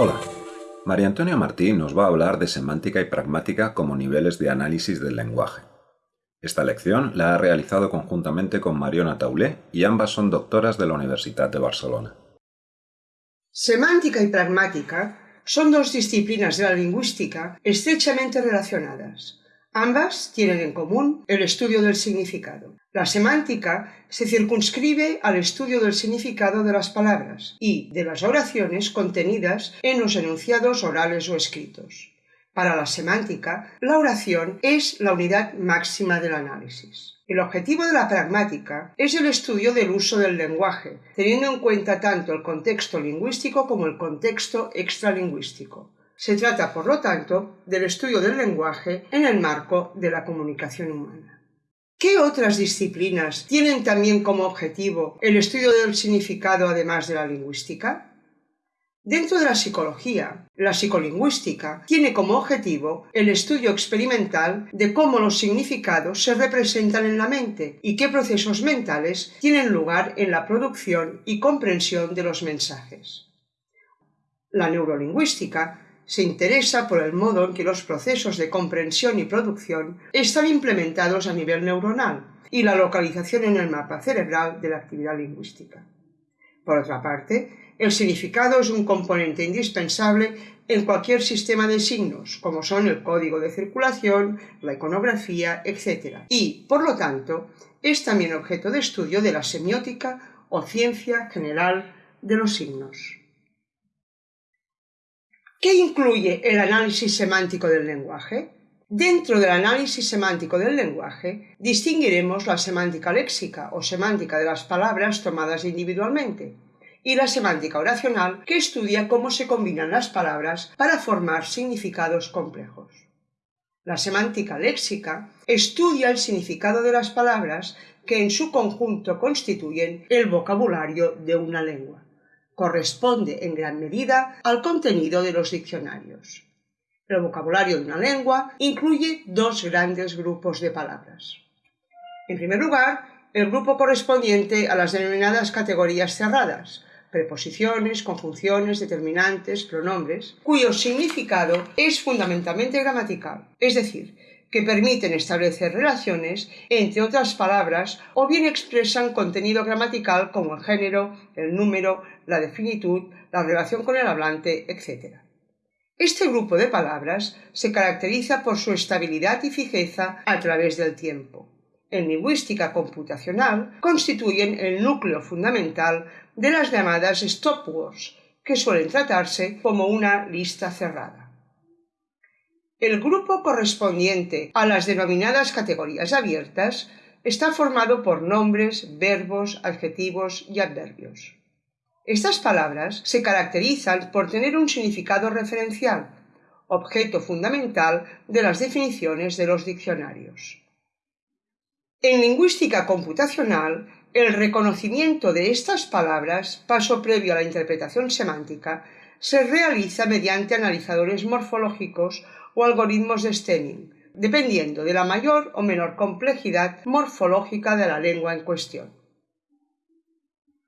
Hola, María Antonia Martín nos va a hablar de semántica y pragmática como niveles de análisis del lenguaje. Esta lección la ha realizado conjuntamente con Mariona Taulé y ambas son doctoras de la Universidad de Barcelona. Semántica y pragmática son dos disciplinas de la lingüística estrechamente relacionadas. Ambas tienen en común el estudio del significado. La semántica se circunscribe al estudio del significado de las palabras y de las oraciones contenidas en los enunciados orales o escritos. Para la semántica, la oración es la unidad máxima del análisis. El objetivo de la pragmática es el estudio del uso del lenguaje, teniendo en cuenta tanto el contexto lingüístico como el contexto extralingüístico. Se trata, por lo tanto, del estudio del lenguaje en el marco de la comunicación humana. ¿Qué otras disciplinas tienen también como objetivo el estudio del significado además de la lingüística? Dentro de la psicología, la psicolingüística tiene como objetivo el estudio experimental de cómo los significados se representan en la mente y qué procesos mentales tienen lugar en la producción y comprensión de los mensajes. La neurolingüística se interesa por el modo en que los procesos de comprensión y producción están implementados a nivel neuronal y la localización en el mapa cerebral de la actividad lingüística. Por otra parte, el significado es un componente indispensable en cualquier sistema de signos, como son el código de circulación, la iconografía, etc. Y, por lo tanto, es también objeto de estudio de la semiótica o ciencia general de los signos. ¿Qué incluye el análisis semántico del lenguaje? Dentro del análisis semántico del lenguaje distinguiremos la semántica léxica o semántica de las palabras tomadas individualmente y la semántica oracional que estudia cómo se combinan las palabras para formar significados complejos. La semántica léxica estudia el significado de las palabras que en su conjunto constituyen el vocabulario de una lengua corresponde en gran medida al contenido de los diccionarios. El vocabulario de una lengua incluye dos grandes grupos de palabras. En primer lugar, el grupo correspondiente a las denominadas categorías cerradas, preposiciones, conjunciones, determinantes, pronombres, cuyo significado es fundamentalmente gramatical, es decir, que permiten establecer relaciones entre otras palabras o bien expresan contenido gramatical como el género, el número, la definitud, la relación con el hablante, etc. Este grupo de palabras se caracteriza por su estabilidad y fijeza a través del tiempo. En lingüística computacional constituyen el núcleo fundamental de las llamadas stopwords, que suelen tratarse como una lista cerrada. El grupo correspondiente a las denominadas categorías abiertas está formado por nombres, verbos, adjetivos y adverbios. Estas palabras se caracterizan por tener un significado referencial, objeto fundamental de las definiciones de los diccionarios. En lingüística computacional, el reconocimiento de estas palabras, paso previo a la interpretación semántica, se realiza mediante analizadores morfológicos o algoritmos de stemming, dependiendo de la mayor o menor complejidad morfológica de la lengua en cuestión.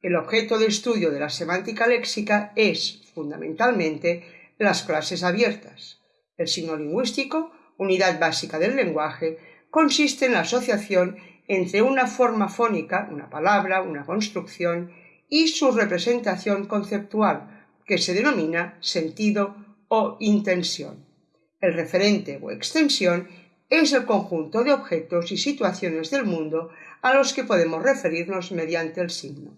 El objeto de estudio de la semántica léxica es, fundamentalmente, las clases abiertas. El signo lingüístico, unidad básica del lenguaje, consiste en la asociación entre una forma fónica, una palabra, una construcción, y su representación conceptual, que se denomina sentido o intención. El referente o extensión es el conjunto de objetos y situaciones del mundo a los que podemos referirnos mediante el signo.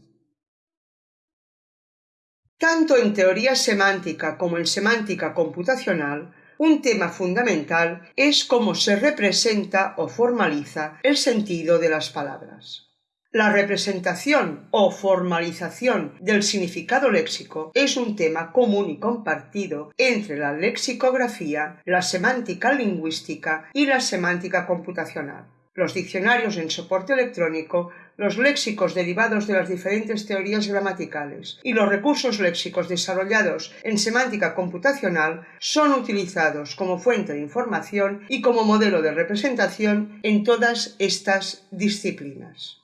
Tanto en teoría semántica como en semántica computacional, un tema fundamental es cómo se representa o formaliza el sentido de las palabras. La representación o formalización del significado léxico es un tema común y compartido entre la lexicografía, la semántica lingüística y la semántica computacional. Los diccionarios en soporte electrónico, los léxicos derivados de las diferentes teorías gramaticales y los recursos léxicos desarrollados en semántica computacional son utilizados como fuente de información y como modelo de representación en todas estas disciplinas.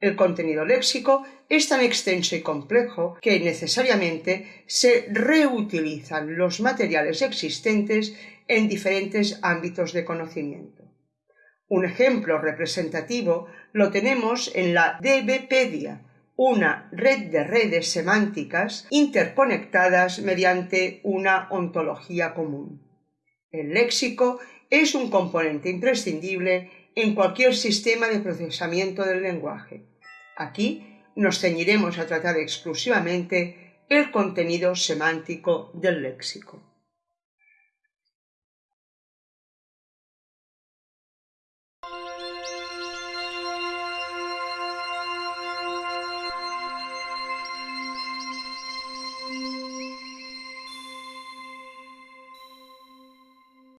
El contenido léxico es tan extenso y complejo que necesariamente se reutilizan los materiales existentes en diferentes ámbitos de conocimiento. Un ejemplo representativo lo tenemos en la DBpedia, una red de redes semánticas interconectadas mediante una ontología común. El léxico es un componente imprescindible en cualquier sistema de procesamiento del lenguaje. Aquí nos ceñiremos a tratar exclusivamente el contenido semántico del léxico.